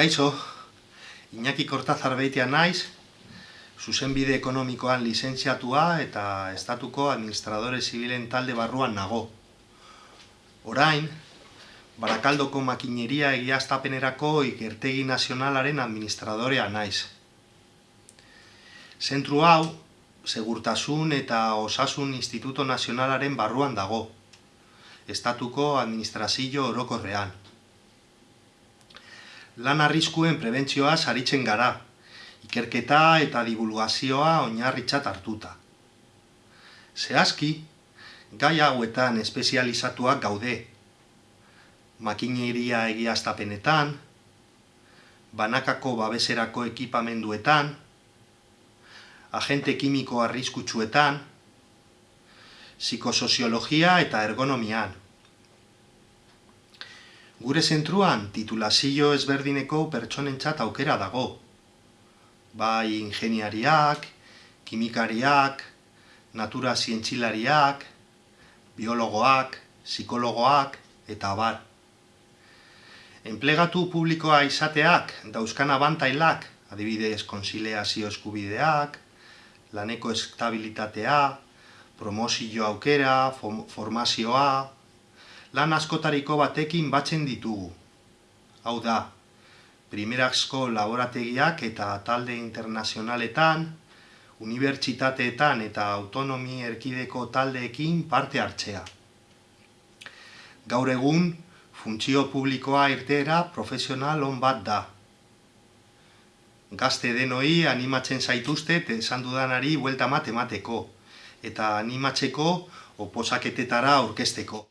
Kaixo, Iñaki Kortazar beitea naiz, zuzenbide ekonomikoan lizentziatua eta estatuko administradore zibilen talde barruan nago. Orain, Barakaldoko makineria egiaztapenerako ikertegi nazionalaren administradorea naiz. Zentru hau, Segurtasun eta Osasun Instituto Nazionalaren barruan dago, estatuko administrazio orokorrean lan arriskuen prebentzioa saritzen gara, ikerketa eta divulgazioa oinarritzat hartuta. Zehazki, gai hauetan espezializatuak gaude, makineria egiaztapenetan, banakako babeserako ekipamenduetan, agente kimiko arriskutsuetan, psikosoziologia eta ergonomian, Gure zentruan titulazio ezberdineko pertsonentzat aukera dago. Bai ingeniariak, kimikariak, natura zientzilariak, biologoak, psikologoak eta bar. Enplegatu publikoa izateak dauzkan abantailak, adibidez konsileazio eskubideak, laneko estabilitatea, promozio aukera, formazioa, lan askotariko batekin batzen ditugu. Hau da, primerazko laborategiak eta talde internazionaletan, unibertsitateetan eta autonomi erkideko taldeekin parte hartzea. Gaur egun, funtzio publikoa irtera profesional on bat da. Gazte denoi animatzen zaituztet esan dudanari buelta matemateko, eta animatzeko oposaketetara aurkesteko.